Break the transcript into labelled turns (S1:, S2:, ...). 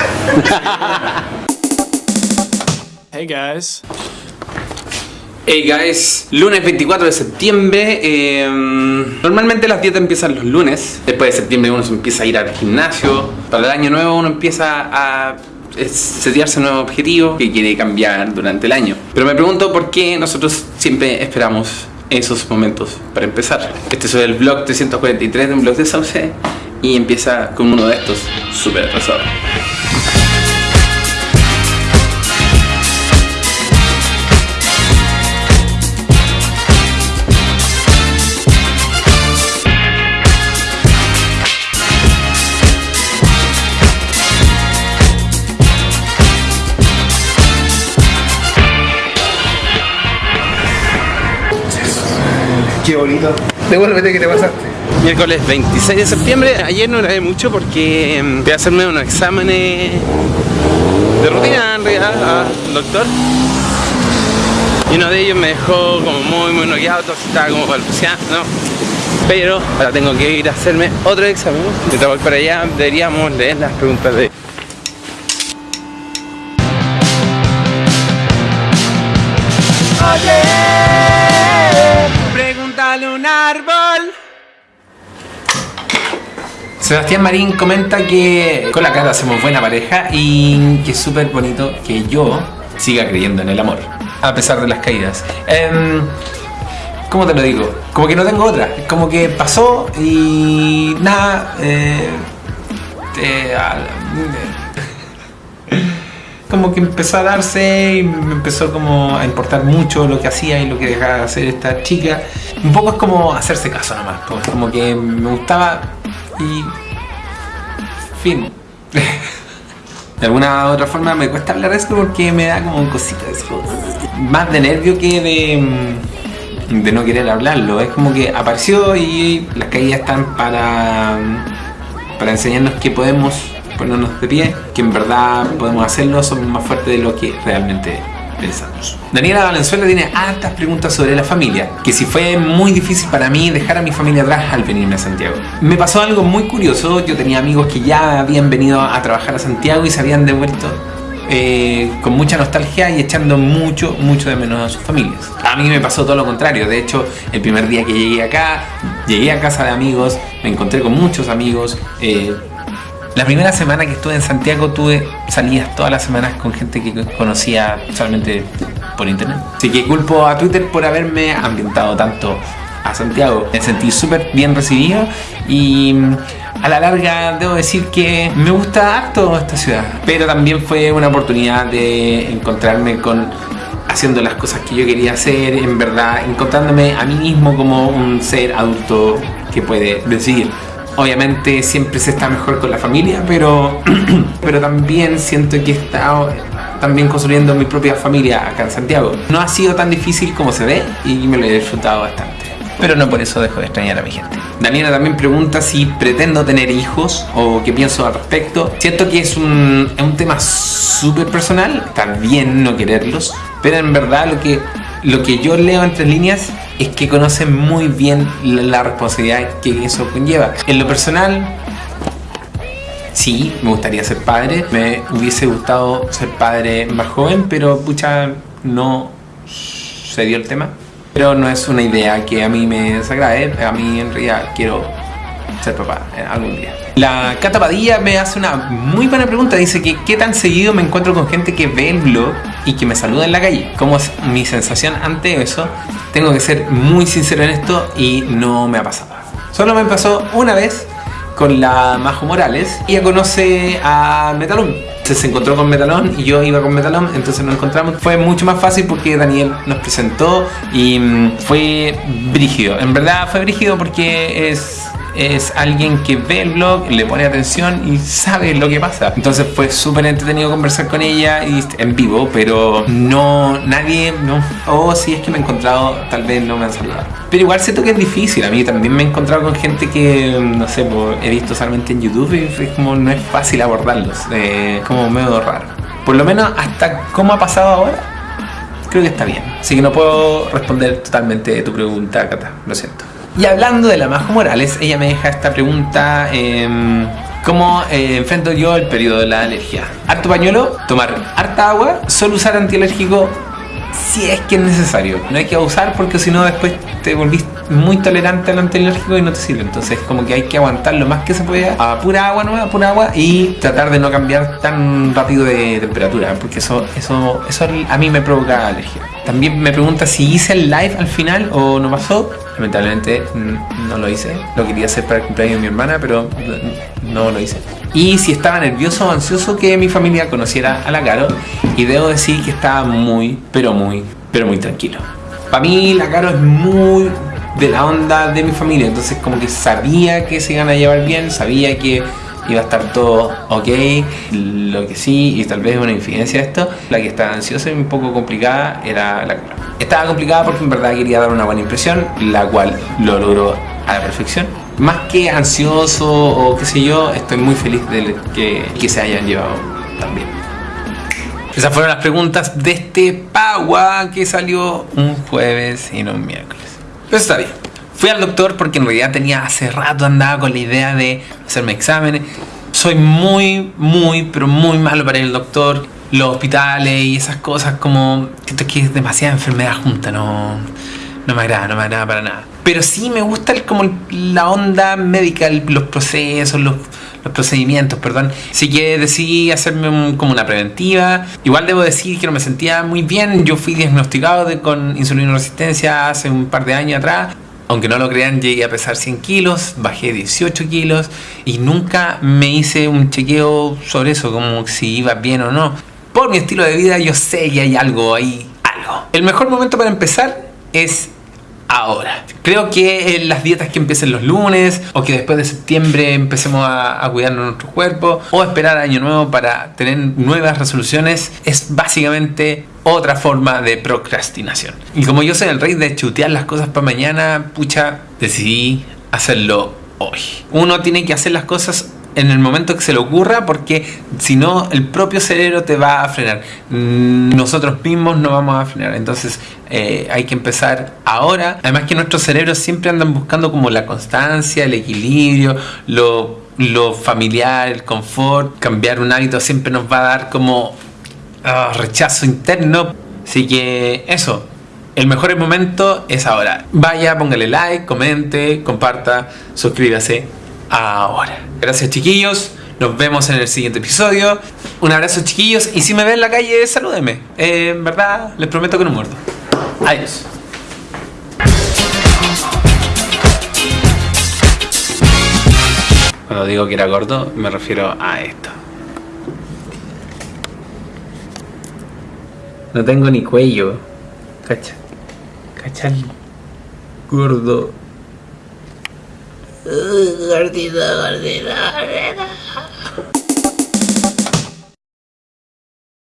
S1: hey guys.
S2: Hey guys, lunes 24 de septiembre. eh, normalmente las dietas empiezan los lunes. Después de septiembre uno se empieza a ir al gimnasio. Para el año nuevo uno empieza a setearse nuevos objetivos que quiere cambiar durante el año. Pero me pregunto por qué nosotros siempre esperamos esos momentos para empezar. Este es el vlog 343 de un blog de Sauce y empieza con uno de estos súper atrasados.
S3: Qué bonito. Devuélvete que te pasaste.
S2: Miércoles 26 de septiembre, ayer no grabé mucho porque em, fui a hacerme unos exámenes de rutina en realidad al doctor. Y uno de ellos me dejó como muy muy noqueado, entonces estaba como balbuceando pero ahora tengo que ir a hacerme otro examen. Mientras voy para allá deberíamos leer las preguntas de Sebastián Marín comenta que con la cara hacemos buena pareja y que es súper bonito que yo siga creyendo en el amor, a pesar de las caídas. Em, ¿Cómo te lo digo? Como que no tengo otra. Como que pasó y nada. eh, eh, como que empezó a darse y me empezó como a importar mucho lo que hacía y lo que dejaba de hacer esta chica. Un poco es como hacerse caso nomás, pues, como que me gustaba y... fin. De alguna otra forma me cuesta hablar de esto porque me da como cositas, como- más de nervio que de, mm, de no querer hablarlo. Es como que apareció y las caídas están para, para enseñarnos que podemos ponernos de pie, que en verdad podemos hacerlo, somos más fuertes de lo que realmente pensamos. Daniela Valenzuela tiene hartas preguntas sobre la familia, que si fue muy difícil para mí dejar a mi familia atrás al venirme a Santiago. Me pasó algo muy curioso, yo tenía amigos que ya habían venido a trabajar a Santiago y se habían devuelto eh, con mucha nostalgia y echando mucho, mucho de menos a sus familias. A mí me pasó todo lo contrario, de hecho el primer día que llegué acá, llegué a casa de amigos, me encontré con muchos amigos, eh, la primera semana que estuve en Santiago tuve salidas todas las semanas con gente que conocía solamente por internet. Así que culpo a Twitter por haberme ambientado tanto a Santiago. Me sentí súper bien recibido y mm, a la larga debo decir que me gusta harto esta ciudad. Pero también fue una oportunidad de encontrarme con haciendo las cosas que yo quería hacer, en verdad, encontrándome a mí mismo como un ser adulto que puede decidir. Obviamente siempre se está mejor con la familia, pero, pero también siento que he estado también construyendo mi propia familia acá en Santiago. No ha sido tan difícil como se ve y me lo he disfrutado bastante. Pero no por eso dejo de extrañar a mi gente. Daniela también pregunta si pretendo tener hijos o qué pienso al respecto. Siento que es un, es un tema súper personal, está bien no quererlos, pero en verdad lo que, lo que yo leo entre líneas es que conocen muy bien la, la responsabilidad que eso conlleva. En lo personal, sí, me gustaría ser padre. Me hubiese gustado ser padre más joven, pero pucha, no se dio el tema. Pero no es una idea que a mí me desagrade. A mí en realidad quiero ser papá eh, algún día. La Cata Padilla me hace una muy buena pregunta. Dice que qué tan seguido me encuentro con gente que ve el blog y que me saluda en la calle. ¿Cómo es mi sensación ante eso? Tengo que ser muy sincero en esto y no me ha pasado. Solo me pasó una vez con la Majo Morales. Ella conoce a Metalón. Se encontró con Metalón y yo iba con Metalón, entonces nos encontramos. Fue mucho más fácil porque Daniel nos presentó y mm, fue brígido. En verdad fue brígido porque es es alguien que ve el blog, le pone atención y sabe lo que pasa. Entonces fue súper entretenido conversar con ella y en vivo, pero no, nadie, no. O si es que me he encontrado, tal vez no me han saludado. Pero igual siento que es difícil. A mí también me he encontrado con gente que, no sé, he visto solamente en YouTube y es como no es fácil abordarlos. eh, como medio raro. Por lo menos hasta cómo ha pasado ahora, creo que está bien. Así que no puedo responder totalmente tu pregunta, Cata. Lo siento. Y hablando de la Majo Morales, ella me deja esta pregunta. em, ¿Cómo eh, enfrento yo el periodo de la alergia? Harto pañuelo, tomar harta agua, solo usar antialérgico si es que es necesario. No hay que abusar porque si no después te volvís muy tolerante al antialérgico y no te sirve. Entonces como que hay que aguantar lo más que se pueda a pura agua nueva, pura agua y tratar de no cambiar tan rápido de temperatura porque eso, eso, eso a mí me provoca alergia. También me pregunta si hice el live al final o no pasó. Lamentablemente no lo hice. Lo quería hacer para el cumpleaños de mi hermana, pero no lo hice. Y si estaba nervioso o ansioso que mi familia conociera a la Caro. Y debo decir que estaba muy, pero muy, pero muy tranquilo. Para mí la Caro es muy de la onda de mi familia. Entonces como que sabía que se iban a llevar bien, sabía que iba a estar todo ok. Lo que sí, y tal vez una infidencia esto, la que estaba ansiosa y un poco complicada era la Caro. Estaba complicada porque en verdad quería dar una buena impresión, la cual lo logró a la perfección. Más que ansioso o qué sé yo, estoy muy feliz de que, que se hayan llevado también. Esas fueron las preguntas de este Pagua que salió un jueves y no un miércoles. Pero está bien. Fui al doctor porque en realidad tenía hace rato andaba con la idea de hacerme exámenes. Soy muy, muy, pero muy malo para ir al doctor. Los hospitales y esas cosas como... Siento que es demasiada enfermedad junta, no, no me agrada, no me agrada para nada. Pero sí me gusta el, como la onda médica, los procesos, los, los procedimientos, perdón. Así que decidí hacerme como una preventiva. Igual debo decir que no me sentía muy bien. Yo fui diagnosticado de, con insulina resistencia hace un par de años atrás aunque no lo crean, llegué a pesar 100 kilos, bajé 18 kilos y nunca me hice un chequeo sobre eso, como si iba bien o no. Por mi estilo de vida yo sé que hay algo ahí, algo. El mejor momento para empezar es ahora. Creo que las dietas que empiecen los lunes o que después de septiembre empecemos a, a cuidar nuestro cuerpo o esperar año nuevo para tener nuevas resoluciones es básicamente otra forma de procrastinación. Y como yo soy el rey de chutear las cosas para mañana, pucha, decidí hacerlo hoy. Uno tiene que hacer las cosas en el momento que se le ocurra porque si no el propio cerebro te va a frenar mm, nosotros mismos no vamos a frenar entonces eh, hay que empezar ahora además que nuestros cerebros siempre andan buscando como la constancia el equilibrio lo, lo familiar el confort cambiar un hábito siempre nos va a dar como ah, rechazo interno así que eso el mejor momento es ahora. Vaya, póngale like, comente, comparta, suscríbase ahora. Gracias chiquillos, nos vemos en el siguiente episodio. Un abrazo chiquillos y si me ven en la calle, salúdenme. En verdad, les prometo que no muerdo. Adiós. Cuando digo que era gordo, me refiero a esto. No tengo ni cuello. Cacha. Cacha gordo.
S1: Gordito, gordito, gordito.